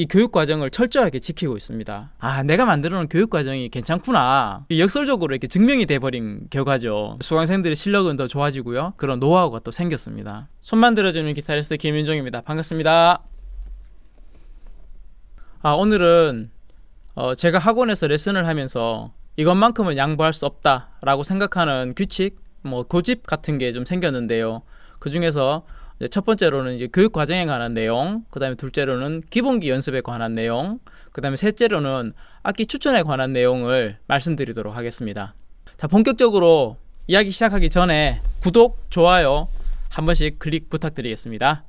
이 교육 과정을 철저하게 지키고 있습니다. 아, 내가 만들어 놓은 교육 과정이 괜찮구나. 역설적으로 이렇게 증명이 돼 버린 결과죠. 수강생들의 실력은 더 좋아지고요. 그런 노하우가 또 생겼습니다. 손 만 들어 주는 기타리스트 김윤종입니다. 반갑습니다. 아, 오늘은 어, 제가 학원에서 레슨을 하면서 이것만큼은 양보할 수 없다라고 생각하는 규칙, 뭐 고집 같은 게 좀 생겼는데요. 그 중에서 첫 번째로는 이제 교육 과정에 관한 내용, 그 다음에 둘째로는 기본기 연습에 관한 내용, 그 다음에 셋째로는 악기 추천에 관한 내용을 말씀드리도록 하겠습니다. 자, 본격적으로 이야기 시작하기 전에 구독, 좋아요 한 번씩 클릭 부탁드리겠습니다.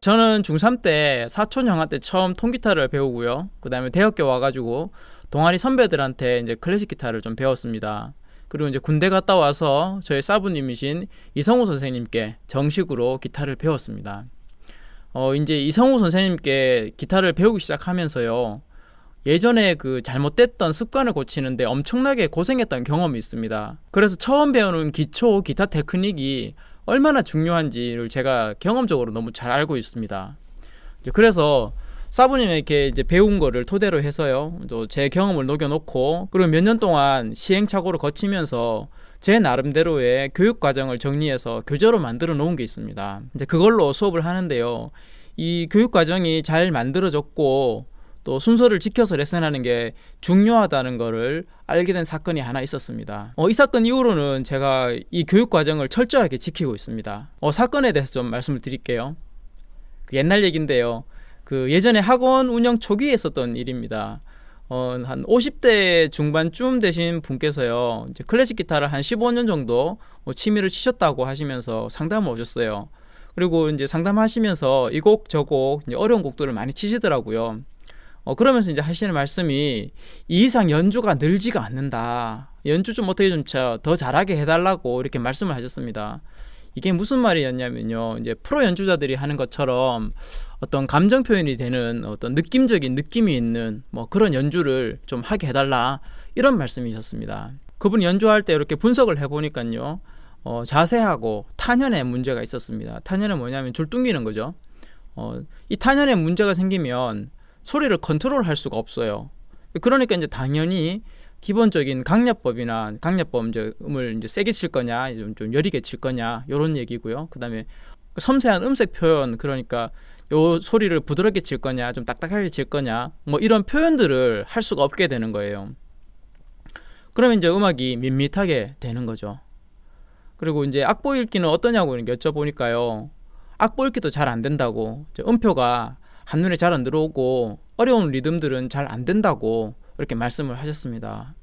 저는 중3 때 사촌 형한테 처음 통기타를 배우고요. 그 다음에 대학교 와가지고 동아리 선배들한테 이제 클래식 기타를 좀 배웠습니다. 그리고 이제 군대 갔다 와서 저희 사부님이신 이성우 선생님께 정식으로 기타를 배웠습니다. 어, 이제 이성우 선생님께 기타를 배우기 시작하면서요. 예전에 그 잘못됐던 습관을 고치는데 엄청나게 고생했던 경험이 있습니다. 그래서 처음 배우는 기초 기타 테크닉이 얼마나 중요한지를 제가 경험적으로 너무 잘 알고 있습니다. 그래서 사부님에게 이제 배운 거를 토대로 해서요. 또 제 경험을 녹여놓고 그리고 몇 년 동안 시행착오를 거치면서 제 나름대로의 교육 과정을 정리해서 교재로 만들어 놓은 게 있습니다. 이제 그걸로 수업을 하는데요. 이 교육 과정이 잘 만들어졌고 또 순서를 지켜서 레슨하는 게 중요하다는 것을 알게 된 사건이 하나 있었습니다. 어, 이 사건 이후로는 제가 이 교육 과정을 철저하게 지키고 있습니다. 어, 사건에 대해서 좀 말씀을 드릴게요. 그 옛날 얘기인데요. 그 예전에 학원 운영 초기에 있었던 일입니다. 어, 한 50대 중반쯤 되신 분께서요, 이제 클래식 기타를 한 15년 정도 뭐 취미를 치셨다고 하시면서 상담을 오셨어요. 그리고 이제 상담하시면서 이 곡, 저 곡, 어려운 곡들을 많이 치시더라고요. 어, 그러면서 이제 하시는 말씀이 이 이상 연주가 늘지가 않는다. 연주 좀 어떻게 좀 더 잘하게 해달라고 이렇게 말씀을 하셨습니다. 이게 무슨 말이었냐면요. 이제 프로 연주자들이 하는 것처럼 어떤 감정 표현이 되는 어떤 느낌적인 느낌이 있는 뭐 그런 연주를 좀 하게 해달라. 이런 말씀이셨습니다. 그분이 연주할 때 이렇게 분석을 해보니까요. 어, 자세하고 탄현에 문제가 있었습니다. 탄현은 뭐냐면 줄 뚱기는 거죠. 어, 이 탄현에 문제가 생기면 소리를 컨트롤 할 수가 없어요. 그러니까 이제 당연히 기본적인 강약법이나 강약법 이제 세게 칠 거냐, 좀, 좀 여리게 칠 거냐 이런 얘기고요. 그 다음에 섬세한 음색 표현 그러니까 요 소리를 부드럽게 칠 거냐, 좀 딱딱하게 칠 거냐, 뭐 이런 표현들을 할 수가 없게 되는 거예요. 그러면 이제 음악이 밋밋하게 되는 거죠. 그리고 이제 악보 읽기는 어떠냐고 여쭤보니까요. 악보 읽기도 잘 안 된다고. 음표가 한눈에 잘 안 들어오고 어려운 리듬들은 잘 안 된다고 이렇게 말씀을 하셨습니다.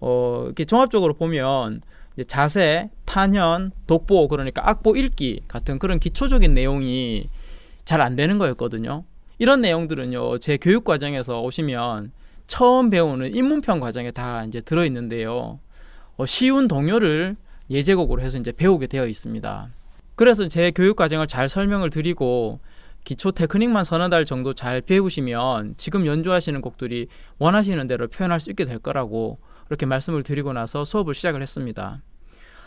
어, 이렇게 종합적으로 보면 자세, 탄현, 독보 그러니까 악보 읽기 같은 그런 기초적인 내용이 잘 안 되는 거였거든요. 이런 내용들은요 제 교육 과정에서 오시면 처음 배우는 입문편 과정에 다 이제 들어 있는데요. 어, 쉬운 동요를 예제곡으로 해서 이제 배우게 되어 있습니다. 그래서 제 교육 과정을 잘 설명을 드리고 기초 테크닉만 서너 달 정도 잘 배우시면 지금 연주하시는 곡들이 원하시는 대로 표현할 수 있게 될 거라고 이렇게 말씀을 드리고 나서 수업을 시작을 했습니다.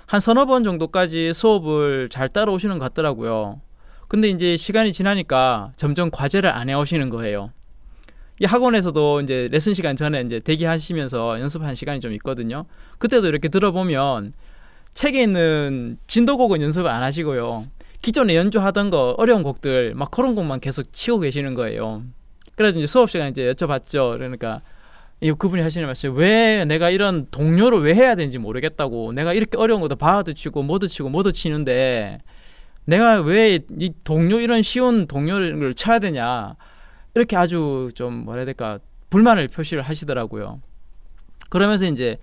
한 서너 번 정도까지 수업을 잘 따라오시는 것 같더라고요. 근데 이제 시간이 지나니까 점점 과제를 안 해오시는 거예요. 이 학원에서도 이제 레슨 시간 전에 이제 대기하시면서 연습한 시간이 좀 있거든요. 그때도 이렇게 들어보면 책에 있는 진도곡은 연습을 안 하시고요. 기존에 연주하던 거 어려운 곡들 막 그런 곡만 계속 치고 계시는 거예요. 그래서 이제 수업 시간 이제 여쭤봤죠. 그러니까 이 그분이 하시는 말씀 왜 내가 이런 동료를 왜 해야 되는지 모르겠다고 내가 이렇게 어려운 것도 바도 치고 뭐도 치고 뭐도 치는데 내가 왜 이 동료 이런 쉬운 동료를 쳐야 되냐 이렇게 아주 좀 뭐라 해야 될까 불만을 표시를 하시더라고요. 그러면서 이제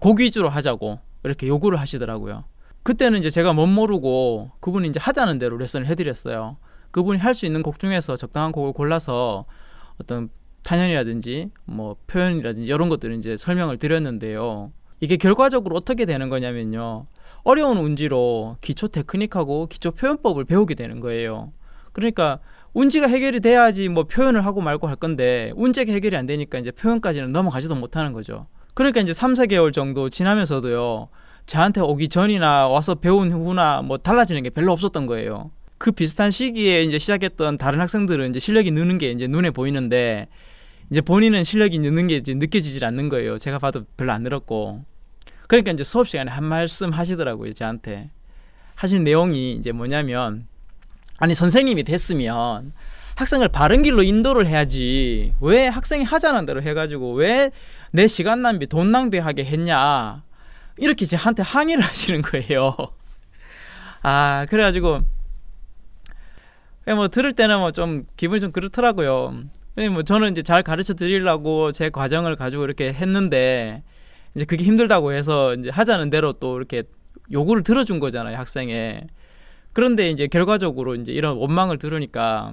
곡 위주로 하자고 이렇게 요구를 하시더라고요. 그때는 이제 제가 못 모르고 그분이 이제 하자는 대로 레슨을 해드렸어요. 그분이 할 수 있는 곡 중에서 적당한 곡을 골라서 어떤 탄현이라든지 뭐 표현이라든지 이런 것들을 이제 설명을 드렸는데요. 이게 결과적으로 어떻게 되는 거냐면요. 어려운 운지로 기초 테크닉하고 기초 표현법을 배우게 되는 거예요. 그러니까 운지가 해결이 돼야지 뭐 표현을 하고 말고 할 건데 운지가 해결이 안 되니까 이제 표현까지는 넘어가지도 못하는 거죠. 그러니까 이제 3, 4개월 정도 지나면서도요. 저한테 오기 전이나 와서 배운 후나 뭐 달라지는 게 별로 없었던 거예요. 그 비슷한 시기에 이제 시작했던 다른 학생들은 이제 실력이 느는 게 이제 눈에 보이는데 이제 본인은 실력이 느는 게 이제 느껴지질 않는 거예요. 제가 봐도 별로 안 늘었고. 그러니까 이제 수업 시간에 한 말씀 하시더라고요, 저한테. 하신 내용이 이제 뭐냐면 아니 선생님이 됐으면 학생을 바른 길로 인도를 해야지 왜 학생이 하자는 대로 해가지고 왜 내 시간 낭비 돈 낭비하게 했냐 이렇게 저한테 항의를 하시는 거예요. 아 그래가지고 뭐 들을 때는 뭐 좀 기분이 좀 그렇더라고요. 뭐 저는 이제 잘 가르쳐 드리려고 제 과정을 가지고 이렇게 했는데 이제 그게 힘들다고 해서 이제 하자는 대로 또 이렇게 요구를 들어준 거잖아요 학생의 그런데 이제 결과적으로 이제 이런 원망을 들으니까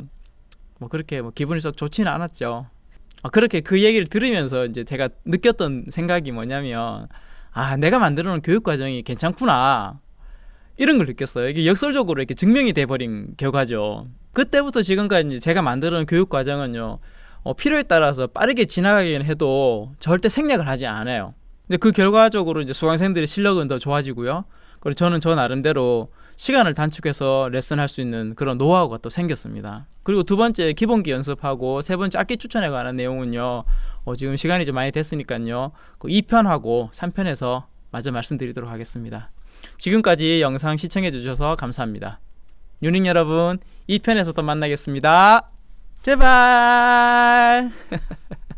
뭐 그렇게 뭐 기분이 썩 좋지는 않았죠. 아, 그렇게 그 얘기를 들으면서 이제 제가 느꼈던 생각이 뭐냐면 아 내가 만들어 놓은 교육 과정이 괜찮구나 이런 걸 느꼈어요. 이게 역설적으로 이렇게 증명이 돼버린 결과죠. 그때부터 지금까지 제가 만들어 놓은 교육 과정은요 어, 필요에 따라서 빠르게 지나가긴 해도 절대 생략을 하지 않아요. 근데 그 결과적으로 이제 수강생들의 실력은 더 좋아지고요. 그리고 저는 저 나름대로 시간을 단축해서 레슨할 수 있는 그런 노하우가 또 생겼습니다. 그리고 두 번째 기본기 연습하고 세 번째 악기 추천에 관한 내용은요. 어, 지금 시간이 좀 많이 됐으니까요. 그 2편하고 3편에서 마저 말씀드리도록 하겠습니다. 지금까지 영상 시청해 주셔서 감사합니다. 유닝 여러분, 2편에서 또 만나겠습니다. 제발!